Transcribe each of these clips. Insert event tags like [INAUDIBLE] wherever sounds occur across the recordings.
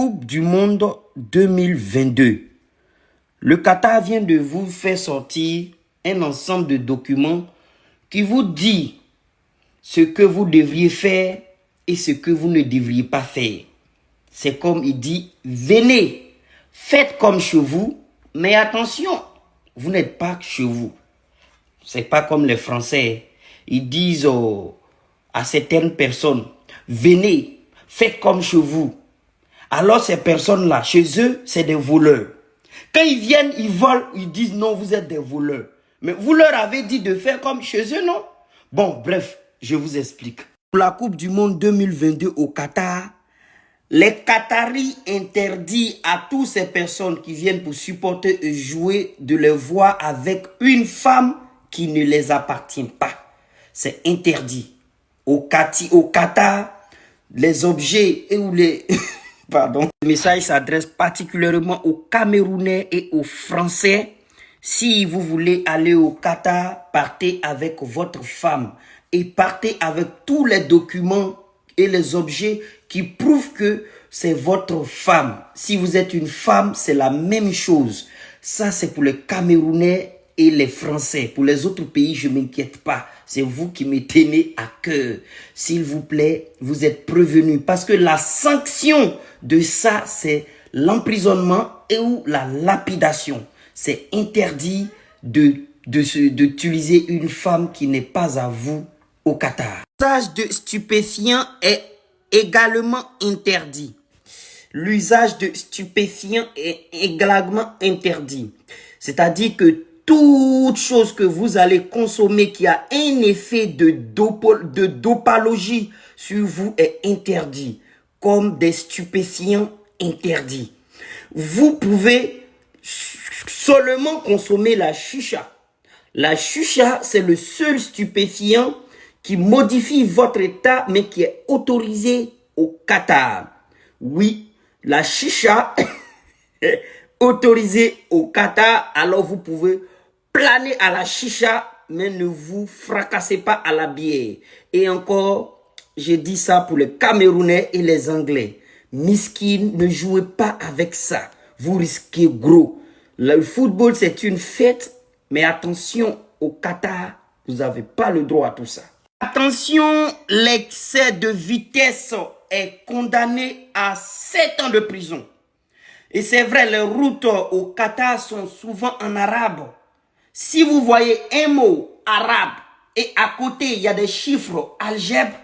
Coupe du Monde 2022. Le Qatar vient de vous faire sortir un ensemble de documents qui vous dit ce que vous devriez faire et ce que vous ne devriez pas faire. C'est comme il dit, venez, faites comme chez vous, mais attention, vous n'êtes pas chez vous. C'est pas comme les Français. Ils disent à certaines personnes, venez, faites comme chez vous. Alors ces personnes-là, chez eux, c'est des voleurs. Quand ils viennent, ils volent, ils disent non, vous êtes des voleurs. Mais vous leur avez dit de faire comme chez eux, non? Bon, bref, je vous explique. Pour la Coupe du Monde 2022 au Qatar, les Qataris interdisent à toutes ces personnes qui viennent pour supporter et jouer de les voir avec une femme qui ne les appartient pas. C'est interdit. Au, Qatar, les objets et ou les... [LAUGHS] Pardon. Le message s'adresse particulièrement aux Camerounais et aux Français. Si vous voulez aller au Qatar, partez avec votre femme et partez avec tous les documents et les objets qui prouvent que c'est votre femme. Si vous êtes une femme, c'est la même chose. Ça, c'est pour les Camerounais et les Français. Pour les autres pays, je m'inquiète pas. C'est vous qui me tenez à cœur. S'il vous plaît, vous êtes prévenus. Parce que la sanction de ça, c'est l'emprisonnement et ou la lapidation. C'est interdit de d'utiliser une femme qui n'est pas à vous au Qatar. L'usage de stupéfiants est également interdit. L'usage de stupéfiants est également interdit. C'est-à-dire que toute chose que vous allez consommer qui a un effet de, de dopalogie sur vous est interdit, comme des stupéfiants interdits. Vous pouvez seulement consommer la chicha. La chicha, c'est le seul stupéfiant qui modifie votre état, mais qui est autorisé au Qatar. Oui, la chicha [COUGHS] est autorisée au Qatar, alors vous pouvez planez à la chicha, mais ne vous fracassez pas à la bière. Et encore, j'ai dit ça pour les Camerounais et les Anglais. Miskin, ne jouez pas avec ça. Vous risquez gros. Le football, c'est une fête, mais attention, au Qatar, vous n'avez pas le droit à tout ça. Attention, l'excès de vitesse est condamné à 7 ans de prison. Et c'est vrai, les routes au Qatar sont souvent en arabe. Si vous voyez un mot arabe et à côté, il y a des chiffres algèbres,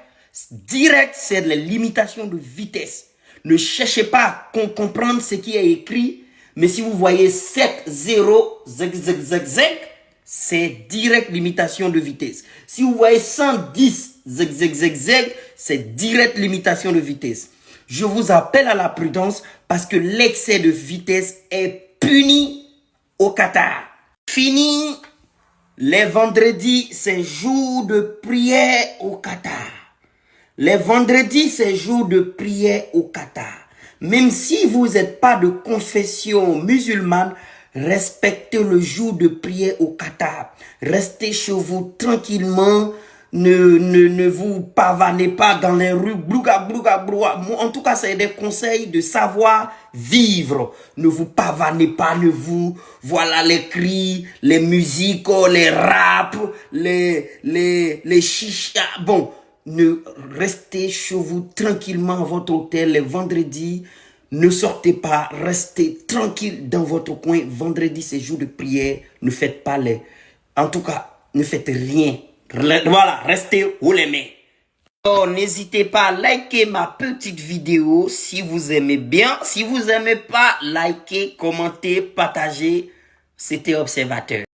direct, c'est la limitation de vitesse. Ne cherchez pas à comprendre ce qui est écrit, mais si vous voyez 7, 0, zeg, zeg, zeg, zeg, c'est direct limitation de vitesse. Si vous voyez 110, zeg, zeg, zeg, zeg, c'est direct limitation de vitesse. Je vous appelle à la prudence parce que l'excès de vitesse est puni au Qatar. Fini les vendredis, c'est jour de prière au Qatar. Les vendredis, c'est jour de prière au Qatar. Même si vous n'êtes pas de confession musulmane, respectez le jour de prière au Qatar. Restez chez vous tranquillement, ne, ne, ne vous pavanez pas dans les rues, blouga, blouga, blouga. En tout cas, c'est des conseils de savoir vivre. Ne vous pavanez pas, ne vous, voilà les cris, les musiques, les raps, les, les, les chichas. Bon, ne restez chez vous tranquillement à votre hôtel les vendredis. Ne sortez pas, restez tranquille dans votre coin. Vendredi, c'est jour de prière. Ne faites pas les... En tout cas, ne faites rien voilà, restez où les. Oh, n'hésitez pas à liker ma petite vidéo si vous aimez bien. Si vous aimez pas, likez, commentez, partagez. C'était Observateur.